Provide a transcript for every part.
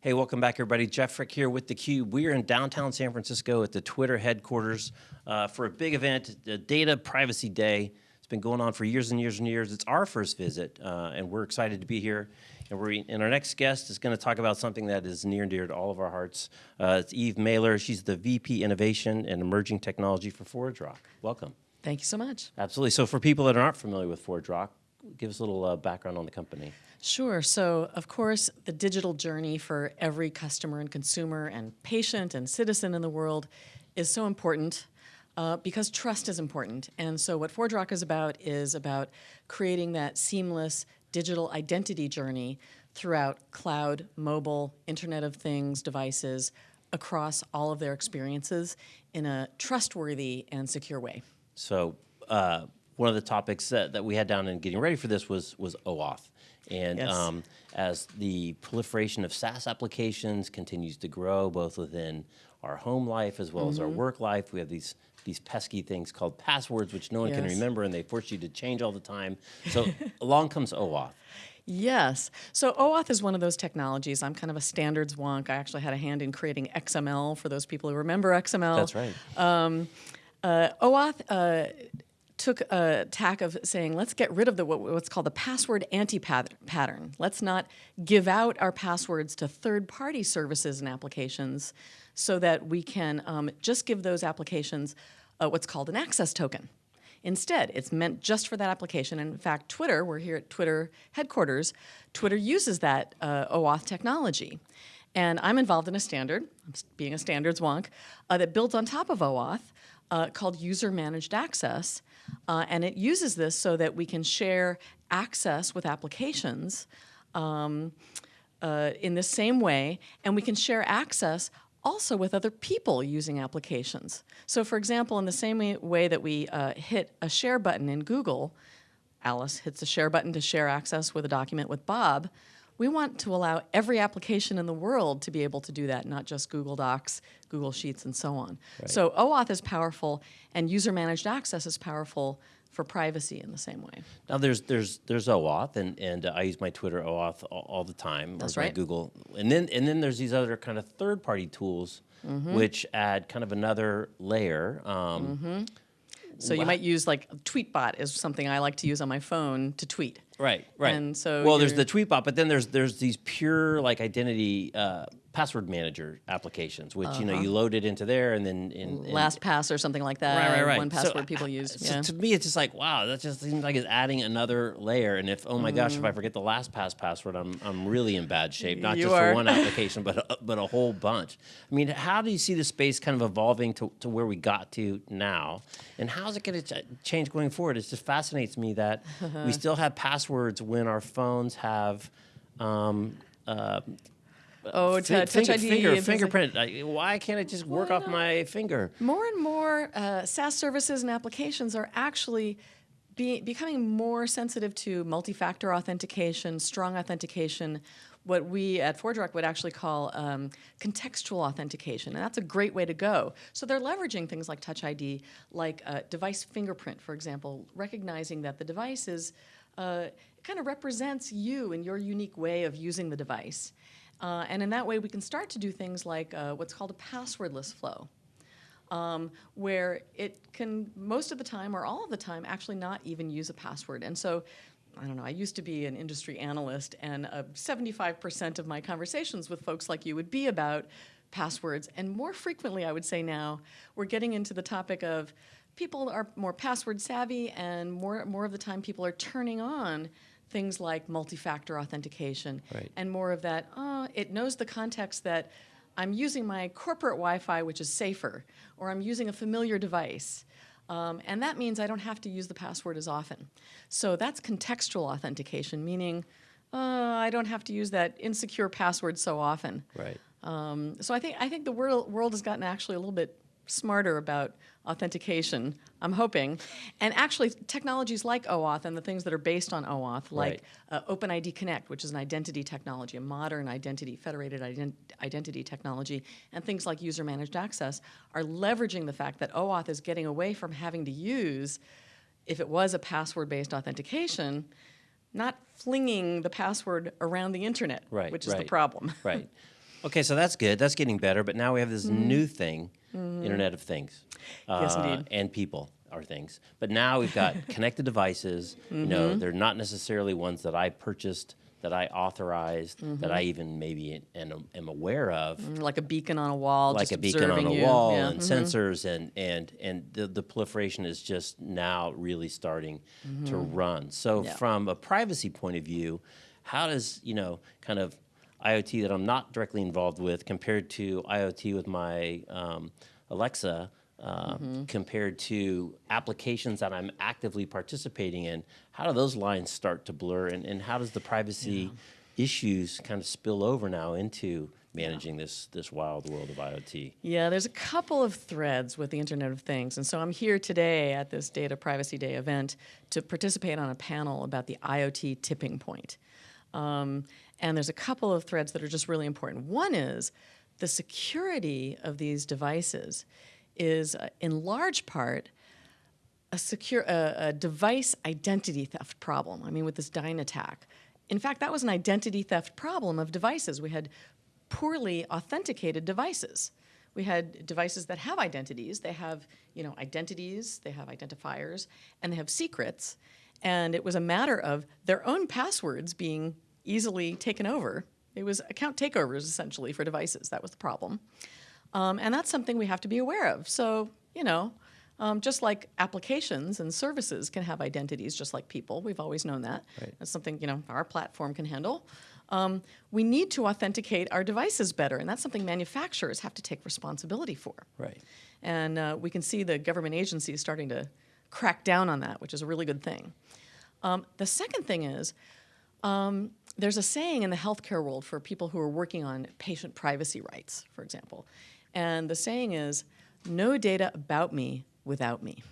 Hey, welcome back, everybody. Jeff Frick here with theCUBE. We are in downtown San Francisco at the Twitter headquarters uh, for a big event, the Data Privacy Day. It's been going on for years and years and years. It's our first visit, uh, and we're excited to be here. And, we're, and our next guest is going to talk about something that is near and dear to all of our hearts. Uh, it's Eve Maler. She's the VP Innovation and Emerging Technology for ForgeRock. Welcome. Thank you so much. Absolutely. So for people that aren't familiar with ForgeRock, give us a little uh, background on the company. Sure. So, of course, the digital journey for every customer and consumer and patient and citizen in the world is so important uh, because trust is important. And so what ForgeRock is about is about creating that seamless digital identity journey throughout cloud, mobile, Internet of Things devices across all of their experiences in a trustworthy and secure way. So uh, one of the topics that, that we had down in getting ready for this was, was OAuth. And yes. um, as the proliferation of SaaS applications continues to grow, both within our home life as well mm -hmm. as our mm-hmm. work life, we have these these pesky things called passwords, which no one yes. can remember, and they force you to change all the time. So along comes OAuth. Yes. So OAuth is one of those technologies. I'm kind of a standards wonk. I actually had a hand in creating XML for those people who remember XML. That's right. Um, uh, OAuth uh, took a tack of saying, let's get rid of the what's called the password anti-pattern. Let's not give out our passwords to third-party services and applications so that we can um, just give those applications uh, what's called an access token. Instead, it's meant just for that application. In fact, Twitter, we're here at Twitter headquarters, Twitter uses that uh, OAuth technology. And I'm involved in a standard, being a standards wonk, uh, that builds on top of OAuth uh, called User Managed Access. Uh, and it uses this so that we can share access with applications um, uh, in the same way, and we can share access also with other people using applications. So for example, in the same way that we uh, hit a share button in Google, Alice hits a share button to share access with a document with Bob, we want to allow every application in the world to be able to do that, not just Google Docs, Google Sheets, and so on. Right. So OAuth is powerful, and user-managed access is powerful for privacy in the same way. Now there's there's there's OAuth, and and uh, I use my Twitter OAuth all, all the time. That's right. Google, and then and then there's these other kind of third-party tools, mm -hmm. which add kind of another layer. Um, mm -hmm. So you might use like Tweetbot is something I like to use on my phone to tweet. Right, right. And so well, there's the Tweetbot, but then there's there's these pure like identity uh, password manager applications, which uh -huh. you know you uh-huh. load it into there and then in, in LastPass or something like that. Right, right, right. One password so, people use. So yeah. to me, it's just like wow, that just seems like it's adding another layer. And if oh my mm. gosh, if I mm-hmm. forget the LastPass password, I'm I'm really in bad shape. Not you just are. for one application, but a, but a whole bunch. I mean, how do you see the space kind of evolving to to where we got to now, and how's it going to ch change going forward? It just fascinates me that we still have passwords when our phones have. Um, uh, Oh, touch finger, ID. Finger, fingerprint. Why can't it just work off my finger? More and more uh, SaaS services and applications are actually be, becoming more sensitive to multi-factor authentication, strong authentication, what we at ForgeRock would actually call um, contextual authentication, and that's a great way to go. So they're leveraging things like Touch ID, like uh, device fingerprint, for example, recognizing that the device is, uh, kind of represents you and your unique way of using the device. Uh, and in that way, we can start to do things like uh, what's called a passwordless flow, um, where it can, most of the time or all of the time, actually not even use a password. And so, I don't know, I used to be an industry analyst, and 75% uh, of my conversations with folks like you would be about passwords. And more frequently, I would say now, we're getting into the topic of people are more password savvy, and more, more of the time, people are turning on things like multi-factor authentication right. and more of that, oh, it knows the context that I'm using my corporate Wi-Fi, which is safer, or I'm using a familiar device. Um, and that means I don't have to use the password as often. So that's contextual authentication, meaning uh, I don't have to use that insecure password so often. Right. Um, so I think I think the world world has gotten actually a little bit smarter about authentication, I'm hoping. And actually, technologies like OAuth and the things that are based on OAuth, like right. uh, OpenID Connect, which is an identity technology, a modern identity, federated ident identity technology, and things like user-managed access are leveraging the fact that OAuth is getting away from having to use, if it was a password-based authentication, not flinging the password around the internet, Right, which is the problem. Right. Okay, so that's good. That's getting better. But now we have this Mm-hmm. new thing, Internet of Things. Yes, uh, indeed. And people are things. But now we've got connected devices. You know, Mm-hmm. they're not necessarily ones that I purchased, that I authorized, that I even maybe am, am aware of. like a beacon on a wall, like a beacon on a you. wall Yeah. and mhm. sensors and and and the, the proliferation is just now really starting to run so. Yeah. from a privacy point of view how does you know kind of iot that i'm not directly involved with compared to iot with my um, alexa uh, Mm-hmm. compared to applications that i'm actively participating in how do those lines start to blur and, and how does the privacy issues kind of spill over now into managing this this wild world of iot Yeah, there's a couple of threads with the Internet of Things. And so I'm here today at this Data Privacy Day event to participate on a panel about the IoT tipping point. Um, and there's a couple of threads that are just really important. One is the security of these devices is, uh, in large part, a secure a, a device identity theft problem. I mean, with this Dyn attack. In fact, that was an identity theft problem of devices. We had poorly authenticated devices. We had devices that have identities. They have, you know, identities. They have identifiers, and they have secrets. And it was a matter of their own passwords being easily taken over. It was account takeovers essentially for devices. That was the problem. Um, and that's something we have to be aware of. So, you know, um, just like applications and services can have identities, just like people, we've always known that. Right. That's something, you know, our platform can handle. Um, we need to authenticate our devices better, and that's something manufacturers have to take responsibility for. right And uh, we can see the government agencies starting to crack down on that, which is a really good thing. Um, the second thing is um, there's a saying in the healthcare world for people who are working on patient privacy rights, for example. And the saying is no data about me without me.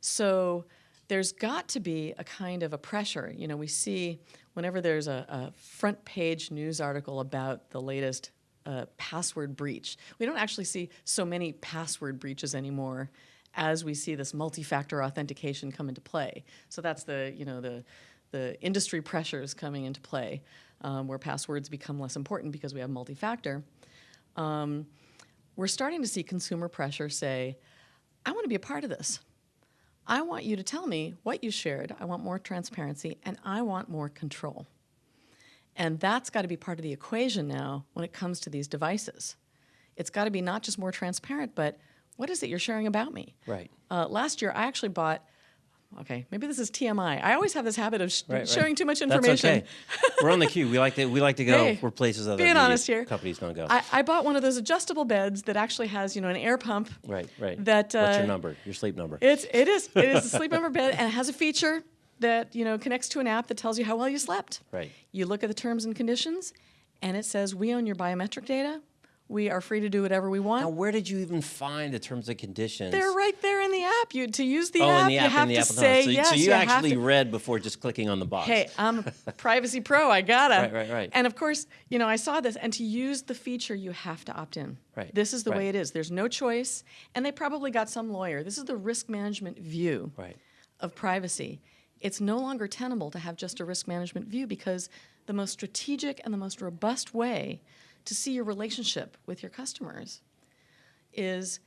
So there's got to be a kind of a pressure. You know, we see whenever there's a, a front page news article about the latest uh, password breach, we don't actually see so many password breaches anymore as we see this multi-factor authentication come into play. So that's the, you know, the, the industry pressures coming into play um, where passwords become less important because we have multi-factor. Um, we're starting to see consumer pressure say, I want to be a part of this. I want you to tell me what you shared. I want more transparency and I want more control. And that's got to be part of the equation now when it comes to these devices. It's got to be not just more transparent, but what is it you're sharing about me? right Uh, last year, I actually bought, okay, maybe this is TMI. I always have this habit of sh- Right, right. sharing too much information. That's okay. We're on the Cube. We like to we like to go Hey, where places other being honest here. companies don't go. I, I bought one of those adjustable beds that actually has, you know, an air pump. right, right. that, What's your uh, number? Your sleep number. It's it is it is a sleep number bed and it has a feature that you know connects to an app that tells you how well you slept. Right. You look at the terms and conditions, and it says we own your biometric data. We are free to do whatever we want. now, where did you even find the terms and conditions? They're right there in the app. You to use the oh, app, in the app, you have in the to app. say so, yes. so you, have actually read before just clicking on the box. Hey, I'm a privacy pro. I gotta. Right, right, right. And of course, you know, I saw this, and to use the feature, you have to opt in. Right, This is the way it is. There's no choice, and they probably got some lawyer. This is the risk management view Right. of privacy. It's no longer tenable to have just a risk management view because the most strategic and the most robust way to see your relationship with your customers is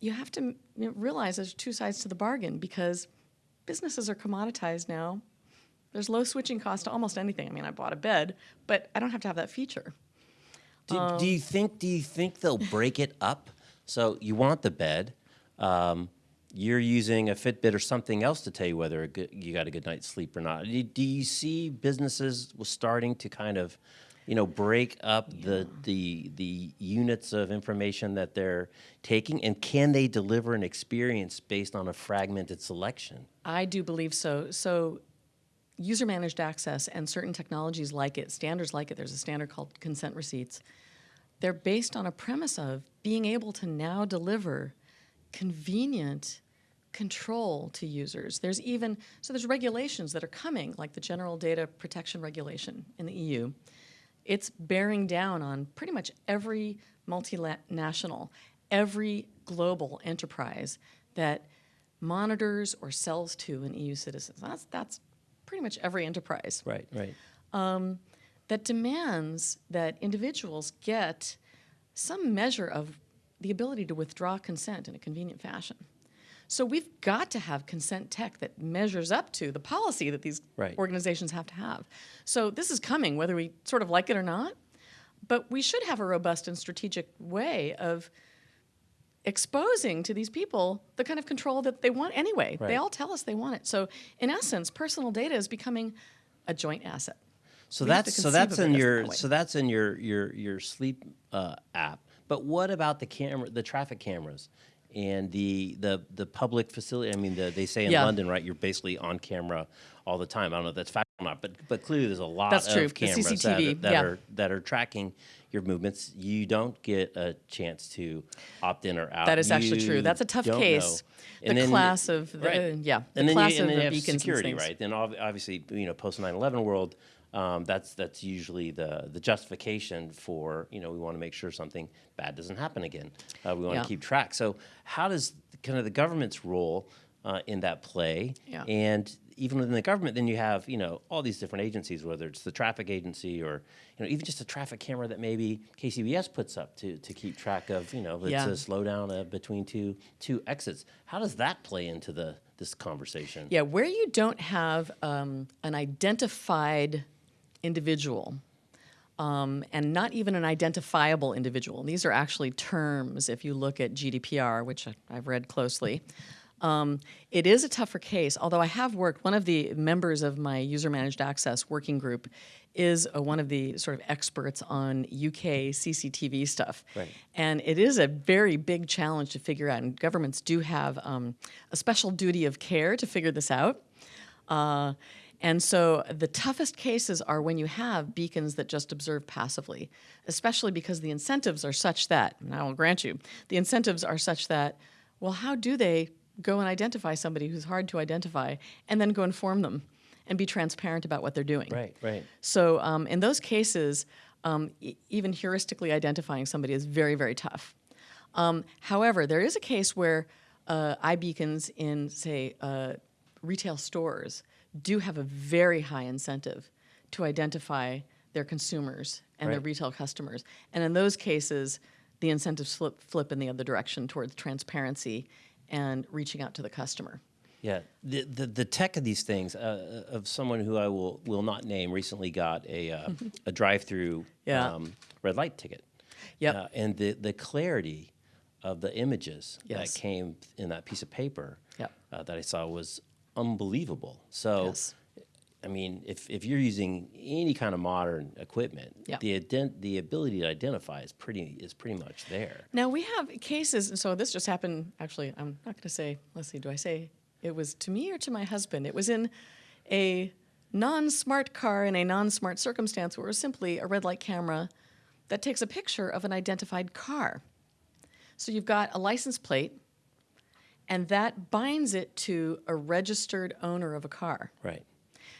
you have to you know, realize there's two sides to the bargain because businesses are commoditized now. There's low switching cost to almost anything. I mean, I bought a bed, but I don't have to have that feature. Do, Um, do you think? Do you think they'll break it up? So you want the bed. Um, you're using a Fitbit or something else to tell you whether a good, you got a good night's sleep or not. Do, do you see businesses was starting to kind of, you know, break up the the the units of information that they're taking, and can they deliver an experience based on a fragmented selection? I do believe so. So, user managed access and certain technologies like it, standards like it, there's a standard called consent receipts. They're based on a premise of being able to now deliver convenient control to users. There's even, so there's regulations that are coming, like the General Data Protection Regulation in the EU. It's bearing down on pretty much every multinational, every global enterprise that monitors or sells to an EU citizen. That's, that's pretty much every enterprise Right, right. Um, that demands that individuals get some measure of the ability to withdraw consent in a convenient fashion. So we've got to have consent tech that measures up to the policy that these Right. organizations have to have. So this is coming, whether we sort of like it or not. But we should have a robust and strategic way of exposing to these people the kind of control that they want anyway. Right. They all tell us they want it. So in essence, personal data is becoming a joint asset. So We that's so that's in your that so that's in your your your sleep uh, app. But what about the camera, the traffic cameras, and the the the public facility? I mean, the, they say in Yeah. London, right? You're basically on camera all the time. I don't know if that's fact or not, but but clearly there's a lot That's of true. Cameras that, CCTV, that yeah. are that are tracking your movements. You don't get a chance to opt in or out. That is actually true. That's a tough case. The class of the- right. Uh, yeah, the and then class you, and of then you have beacons security, right? Then obviously, you know, post 9/11 world, um, that's that's usually the the justification for you know we want to make sure something bad doesn't happen again. Uh, we want to Yeah. keep track. So how does kind of the government's role uh, in that play? Yeah. And even within the government, then you have you know all these different agencies, whether it's the traffic agency or you know even just a traffic camera that maybe KCBS puts up to to keep track of you know it's Yeah. a slowdown uh, between two two exits. How does that play into the this conversation? Yeah, where you don't have um, an identified individual, um, and not even an identifiable individual. and These are actually terms if you look at GDPR, which I've read closely. Um, it is a tougher case, although I have worked, one of the members of my user managed access working group is uh, one of the sort of experts on UK CCTV stuff. Right. And it is a very big challenge to figure out, and governments do have um, a special duty of care to figure this out. Uh, and so the toughest cases are when you have beacons that just observe passively, especially because the incentives are such that, and I will grant you, the incentives are such that, well, how do they go and identify somebody who's hard to identify and then go inform them and be transparent about what they're doing? Right, right. So um, in those cases, um, e- even heuristically identifying somebody is very, very tough. Um, however, there is a case where uh, iBeacons in, say, uh, retail stores do have a very high incentive to identify their consumers and their retail customers. And in those cases, the incentives flip, flip in the other direction towards transparency and reaching out to the customer. Yeah, the, the the tech of these things uh, of someone who I will will not name recently got a uh, a drive through Yeah. um, red light ticket. Yep. Uh, and the the clarity of the images Yes. that came in that piece of paper Yep. uh, that I saw was unbelievable. So. Yes. I mean, if, if you're using any kind of modern equipment, Yep. the ident- the ability to identify is pretty is pretty much there. Now we have cases, and so this just happened. Actually, I'm not going to say. Let's see. Do I say it was to me or to my husband? It was in a non-smart car in a non-smart circumstance where it was simply a red light camera that takes a picture of an identified car. So you've got a license plate, and that binds it to a registered owner of a car. Right.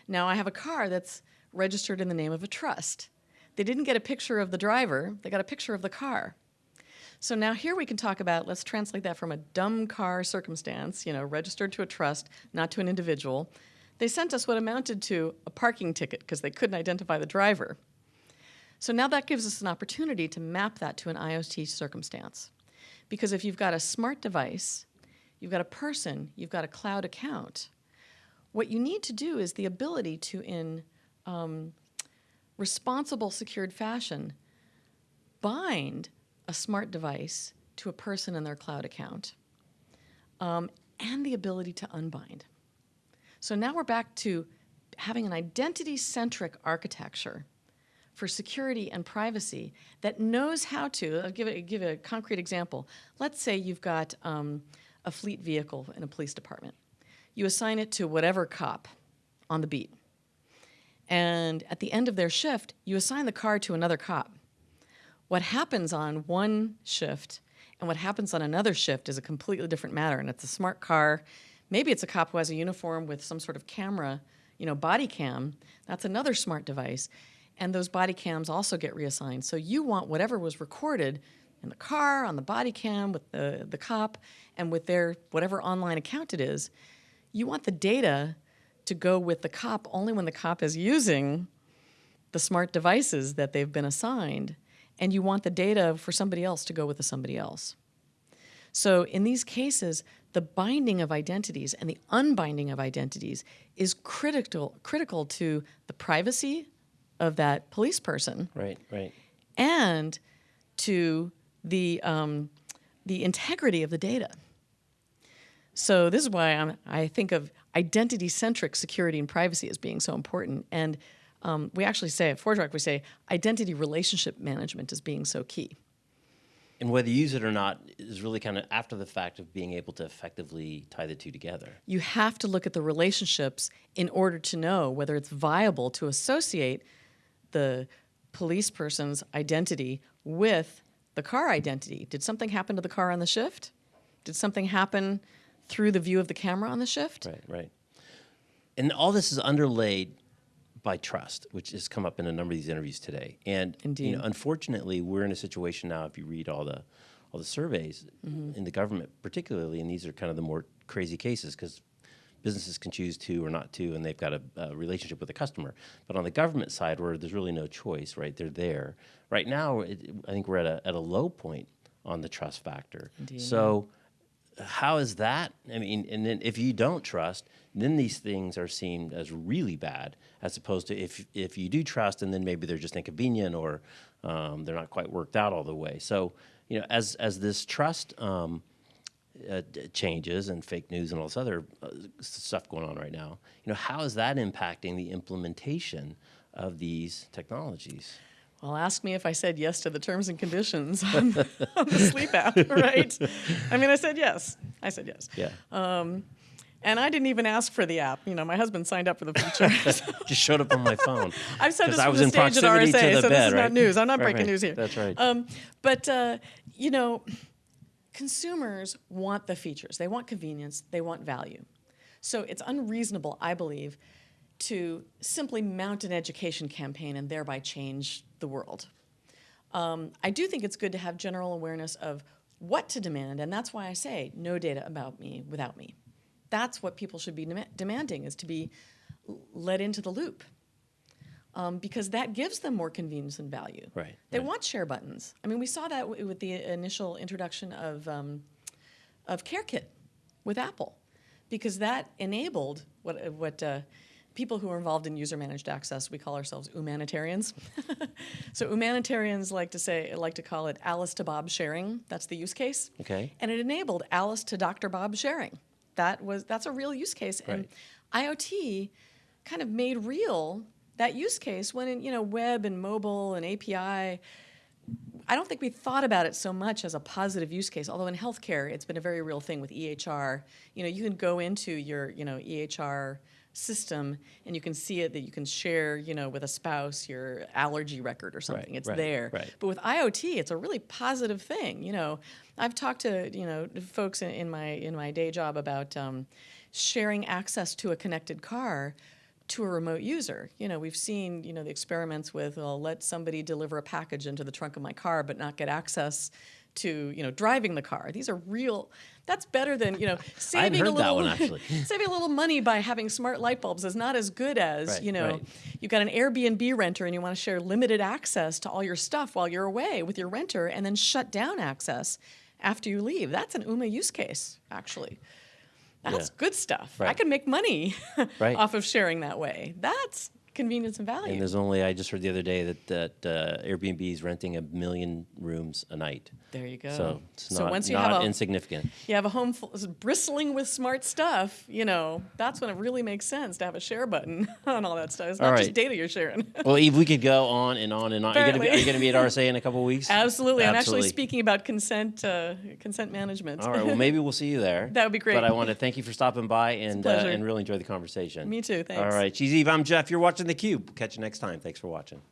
Now I have a car that's registered in the name of a trust. They didn't get a picture of the driver, they got a picture of the car. So now here we can talk about, let's translate that from a dumb car circumstance, you know, registered to a trust, not to an individual. They sent us what amounted to a parking ticket because they couldn't identify the driver. So now that gives us an opportunity to map that to an IoT circumstance. Because if you've got a smart device, you've got a person, you've got a cloud account, what you need to do is the ability to, in um, responsible, secured fashion, bind a smart device to a person in their cloud account, um, and the ability to unbind. So now we're back to having an identity centric architecture for security and privacy that knows how to. I'll give, a, give a concrete example. Let's say you've got um, a fleet vehicle in a police department. You assign it to whatever cop on the beat. And at the end of their shift, you assign the car to another cop. What happens on one shift and what happens on another shift is a completely different matter. And it's a smart car. Maybe it's a cop who has a uniform with some sort of camera, you know, body cam. That's another smart device. And those body cams also get reassigned. So you want whatever was recorded in the car, on the body cam, with the, the cop, and with their whatever online account it is, you want the data to go with the cop only when the cop is using the smart devices that they've been assigned, and you want the data for somebody else to go with the somebody else. So in these cases, the binding of identities and the unbinding of identities is critical critical to the privacy of that police person Right, right. and to the um, the integrity of the data. So this is why I'm, I think of identity-centric security and privacy as being so important. And um, we actually say at ForgeRock, we say identity relationship management as being so key. And whether you use it or not is really kind of after the fact of being able to effectively tie the two together. You have to look at the relationships in order to know whether it's viable to associate the police person's identity with the car identity. Did something happen to the car on the shift? Did something happen through the view of the camera on the shift? Right, right. And all this is underlaid by trust, which has come up in a number of these interviews today. And you know, unfortunately, we're in a situation now. If you read all the all the surveys mm-hmm. in the government, particularly, and these are kind of the more crazy cases because businesses can choose to or not to, and they've got a, a relationship with the customer. But on the government side, where there's really no choice, right? They're there. Right now, it, I think we're at a at a low point on the trust factor. Indeed. So how is that? I mean, and then if you don't trust, then these things are seen as really bad, as opposed to if if you do trust, and then maybe they're just inconvenient or um, they're not quite worked out all the way. So, you know, as as this trust um, uh, changes and fake news and all this other uh, stuff going on right now, you know, how is that impacting the implementation of these technologies? Well, ask me if I said yes to the terms and conditions on, on the sleep app, right? I mean, I said yes. I said yes. Yeah, And I didn't even ask for the app. You know, my husband signed up for the feature. just showed up on my phone. I've said this I was the in stage at RSA, so this bed, is right? not news. I'm not Right, breaking right. news here. That's right. Um, but uh, you know, consumers want the features. They want convenience. They want value. So it's unreasonable, I believe, to simply mount an education campaign and thereby change the world. Um, I do think it's good to have general awareness of what to demand, and that's why I say no data about me without me. That's what people should be dem- demanding is to be let into the loop, um, because that gives them more convenience and value. Right, They right. want share buttons. I mean, we saw that with the initial introduction of um, of CareKit with Apple, because that enabled what what uh, people who are involved in user managed access we call ourselves UMAnitarians. so UMAnitarians like to say like to call it Alice to Bob sharing. That's the use case. Okay. And it enabled Alice to Dr. Bob sharing. That was that's a real use case, and IoT kind of made real that use case when in you know web and mobile and API. I don't think we thought about it so much as a positive use case. Although in healthcare, it's been a very real thing with EHR. You know, you can go into your you know EHR system and you can see it that you can share you know with a spouse your allergy record or something. it's right, there. right. But with IoT, it's a really positive thing. You know, I've talked to you know folks in, in my in my day job about um, sharing access to a connected car to a remote user. You know, we've seen you know the experiments with well, let somebody deliver a package into the trunk of my car, but not get access to you know driving the car. These are real. That's better than you know saving a little one, actually. saving a little money by having smart light bulbs is not as good as Right, you know right. you've got an Airbnb renter and you want to share limited access to all your stuff while you're away with your renter and then shut down access after you leave. That's an UMA use case, actually. That's Yeah. good stuff. I can make money Right. off of sharing that way. That's convenience and value. And there's only I just heard the other day that that uh, Airbnb is renting a million rooms a night. there you go. So it's so not, once you not have a insignificant. you have a home bristling with smart stuff, you know, that's when it really makes sense to have a share button on all that stuff. It's not All just data you're sharing. Well, Eve, we could go on and on and on. Are you gonna be, are you going to be at RSA in a couple of weeks? Absolutely. Absolutely. I'm actually speaking about consent uh, consent management. All right. Well, maybe we'll see you there. That would be great. But I want to thank you for stopping by and uh, and really enjoy the conversation. Me too, thanks. All right. She's Eve. I'm Jeff. You're watching the Cube. Catch you next time. Thanks for watching.